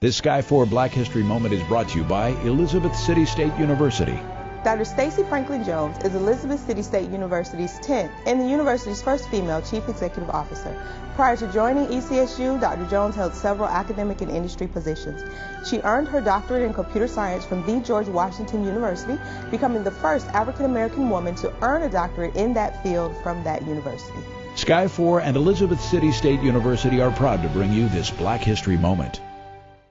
This Sky 4 Black History Moment is brought to you by Elizabeth City State University. Dr. Stacey Franklin Jones is Elizabeth City State University's 10th and the university's first female chief executive officer. Prior to joining ECSU, Dr. Jones held several academic and industry positions. She earned her doctorate in computer science from the George Washington University, becoming the first African American woman to earn a doctorate in that field from that university. Sky 4 and Elizabeth City State University are proud to bring you this Black History Moment.